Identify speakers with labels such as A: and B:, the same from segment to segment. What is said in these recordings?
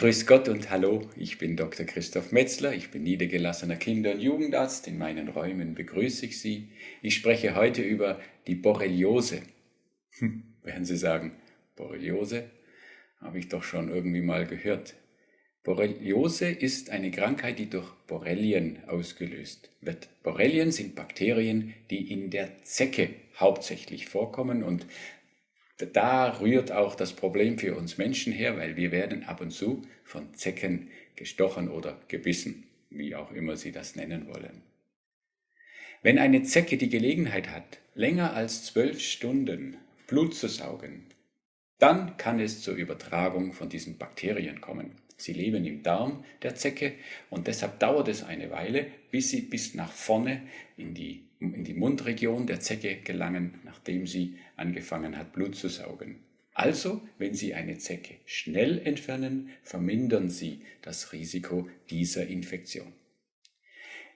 A: Grüß Gott und Hallo, ich bin Dr. Christoph Metzler, ich bin niedergelassener Kinder- und Jugendarzt. In meinen Räumen begrüße ich Sie. Ich spreche heute über die Borreliose. Hm, werden Sie sagen, Borreliose? Habe ich doch schon irgendwie mal gehört. Borreliose ist eine Krankheit, die durch Borrelien ausgelöst wird. Borrelien sind Bakterien, die in der Zecke hauptsächlich vorkommen und da rührt auch das Problem für uns Menschen her, weil wir werden ab und zu von Zecken gestochen oder gebissen, wie auch immer Sie das nennen wollen. Wenn eine Zecke die Gelegenheit hat, länger als zwölf Stunden Blut zu saugen, dann kann es zur Übertragung von diesen Bakterien kommen. Sie leben im Darm der Zecke und deshalb dauert es eine Weile, bis sie bis nach vorne in die, in die Mundregion der Zecke gelangen, nachdem sie angefangen hat, Blut zu saugen. Also, wenn Sie eine Zecke schnell entfernen, vermindern Sie das Risiko dieser Infektion.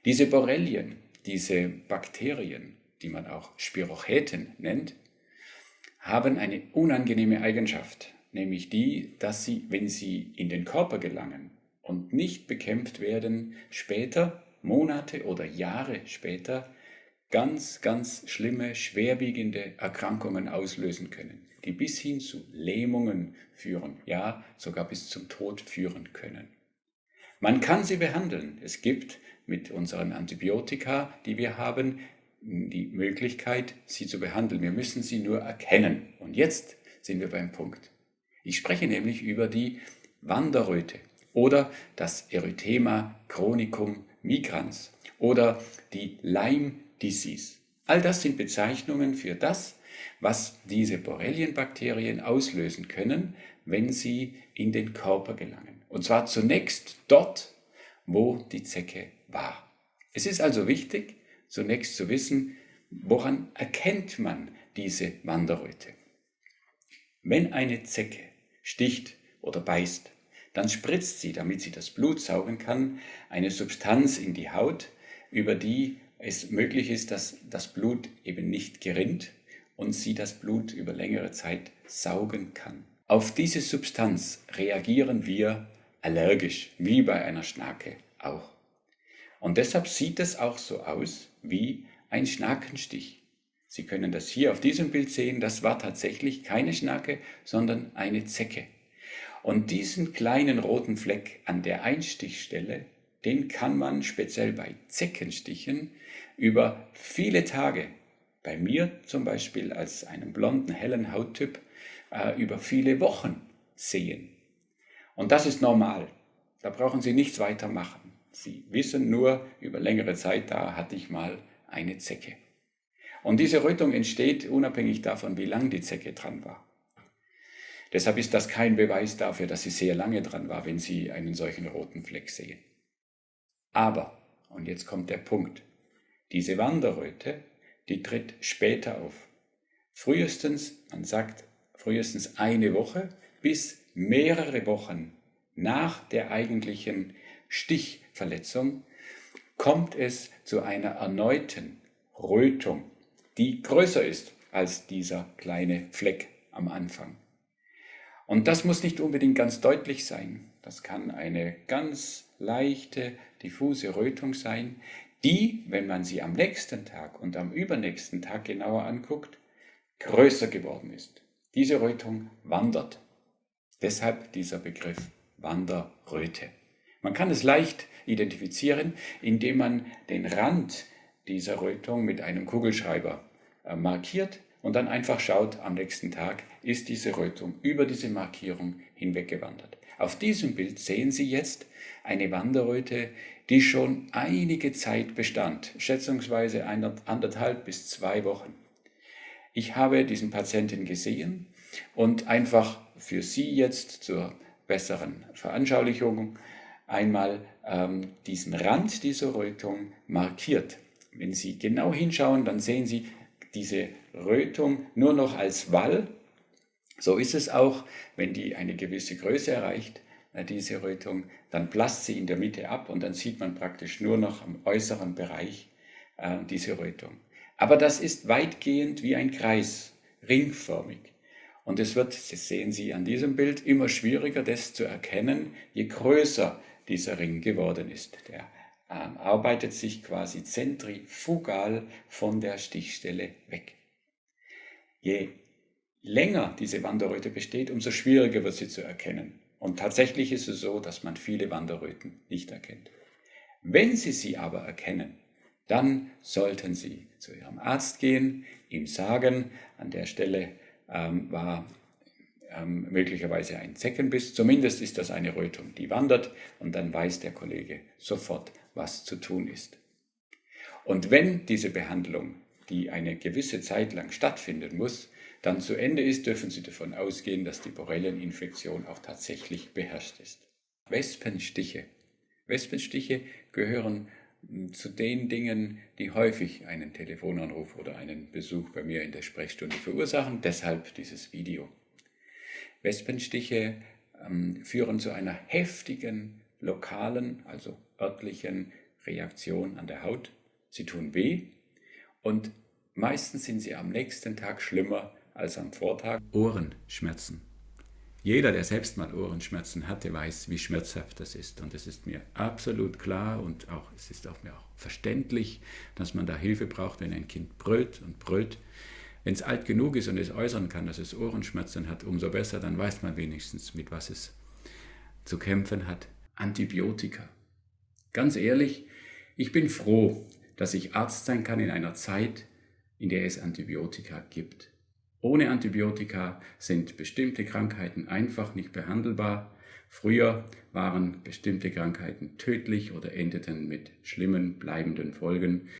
A: Diese Borrelien, diese Bakterien, die man auch Spirochäten nennt, haben eine unangenehme Eigenschaft nämlich die, dass sie, wenn sie in den Körper gelangen und nicht bekämpft werden, später, Monate oder Jahre später, ganz, ganz schlimme, schwerwiegende Erkrankungen auslösen können, die bis hin zu Lähmungen führen, ja sogar bis zum Tod führen können. Man kann sie behandeln. Es gibt mit unseren Antibiotika, die wir haben, die Möglichkeit, sie zu behandeln. Wir müssen sie nur erkennen. Und jetzt sind wir beim Punkt. Ich spreche nämlich über die Wanderröte oder das Erythema chronicum migrans oder die Lyme Disease. All das sind Bezeichnungen für das, was diese Borrelienbakterien auslösen können, wenn sie in den Körper gelangen. Und zwar zunächst dort, wo die Zecke war. Es ist also wichtig, zunächst zu wissen, woran erkennt man diese Wanderröte. Wenn eine Zecke sticht oder beißt. Dann spritzt sie, damit sie das Blut saugen kann, eine Substanz in die Haut, über die es möglich ist, dass das Blut eben nicht gerinnt und sie das Blut über längere Zeit saugen kann. Auf diese Substanz reagieren wir allergisch, wie bei einer Schnake auch. Und deshalb sieht es auch so aus wie ein Schnakenstich. Sie können das hier auf diesem Bild sehen, das war tatsächlich keine Schnake, sondern eine Zecke. Und diesen kleinen roten Fleck an der Einstichstelle, den kann man speziell bei Zeckenstichen über viele Tage, bei mir zum Beispiel als einem blonden, hellen Hauttyp, äh, über viele Wochen sehen. Und das ist normal. Da brauchen Sie nichts weiter machen. Sie wissen nur, über längere Zeit, da hatte ich mal eine Zecke. Und diese Rötung entsteht unabhängig davon, wie lang die Zecke dran war. Deshalb ist das kein Beweis dafür, dass sie sehr lange dran war, wenn Sie einen solchen roten Fleck sehen. Aber, und jetzt kommt der Punkt, diese Wanderröte, die tritt später auf. Frühestens, man sagt frühestens eine Woche bis mehrere Wochen nach der eigentlichen Stichverletzung kommt es zu einer erneuten Rötung die größer ist als dieser kleine Fleck am Anfang. Und das muss nicht unbedingt ganz deutlich sein. Das kann eine ganz leichte, diffuse Rötung sein, die, wenn man sie am nächsten Tag und am übernächsten Tag genauer anguckt, größer geworden ist. Diese Rötung wandert. Deshalb dieser Begriff Wanderröte. Man kann es leicht identifizieren, indem man den Rand dieser Rötung mit einem Kugelschreiber äh, markiert und dann einfach schaut, am nächsten Tag ist diese Rötung über diese Markierung hinweggewandert. Auf diesem Bild sehen Sie jetzt eine Wanderröte, die schon einige Zeit bestand, schätzungsweise anderthalb bis zwei Wochen. Ich habe diesen Patienten gesehen und einfach für Sie jetzt zur besseren Veranschaulichung einmal ähm, diesen Rand dieser Rötung markiert. Wenn Sie genau hinschauen, dann sehen Sie diese Rötung nur noch als Wall. So ist es auch, wenn die eine gewisse Größe erreicht, diese Rötung, dann blasst sie in der Mitte ab und dann sieht man praktisch nur noch am äußeren Bereich äh, diese Rötung. Aber das ist weitgehend wie ein Kreis, ringförmig. Und es wird, das sehen Sie an diesem Bild, immer schwieriger, das zu erkennen, je größer dieser Ring geworden ist. Der arbeitet sich quasi zentrifugal von der Stichstelle weg. Je länger diese Wanderröte besteht, umso schwieriger wird sie zu erkennen. Und tatsächlich ist es so, dass man viele Wanderröten nicht erkennt. Wenn Sie sie aber erkennen, dann sollten Sie zu Ihrem Arzt gehen, ihm sagen, an der Stelle ähm, war ähm, möglicherweise ein Zeckenbiss, zumindest ist das eine Rötung, die wandert und dann weiß der Kollege sofort, was zu tun ist. Und wenn diese Behandlung, die eine gewisse Zeit lang stattfinden muss, dann zu Ende ist, dürfen Sie davon ausgehen, dass die Borrelieninfektion auch tatsächlich beherrscht ist. Wespenstiche. Wespenstiche gehören hm, zu den Dingen, die häufig einen Telefonanruf oder einen Besuch bei mir in der Sprechstunde verursachen. Deshalb dieses Video. Wespenstiche ähm, führen zu einer heftigen lokalen, also örtlichen Reaktion an der Haut. Sie tun weh und meistens sind sie am nächsten Tag schlimmer als am Vortag. Ohrenschmerzen. Jeder, der selbst mal Ohrenschmerzen hatte, weiß, wie schmerzhaft das ist. Und es ist mir absolut klar und auch, es ist auch mir auch verständlich, dass man da Hilfe braucht, wenn ein Kind brüllt und brüllt. Wenn es alt genug ist und es äußern kann, dass es Ohrenschmerzen hat, umso besser, dann weiß man wenigstens, mit was es zu kämpfen hat. Antibiotika. Ganz ehrlich, ich bin froh, dass ich Arzt sein kann in einer Zeit, in der es Antibiotika gibt. Ohne Antibiotika sind bestimmte Krankheiten einfach nicht behandelbar. Früher waren bestimmte Krankheiten tödlich oder endeten mit schlimmen, bleibenden Folgen.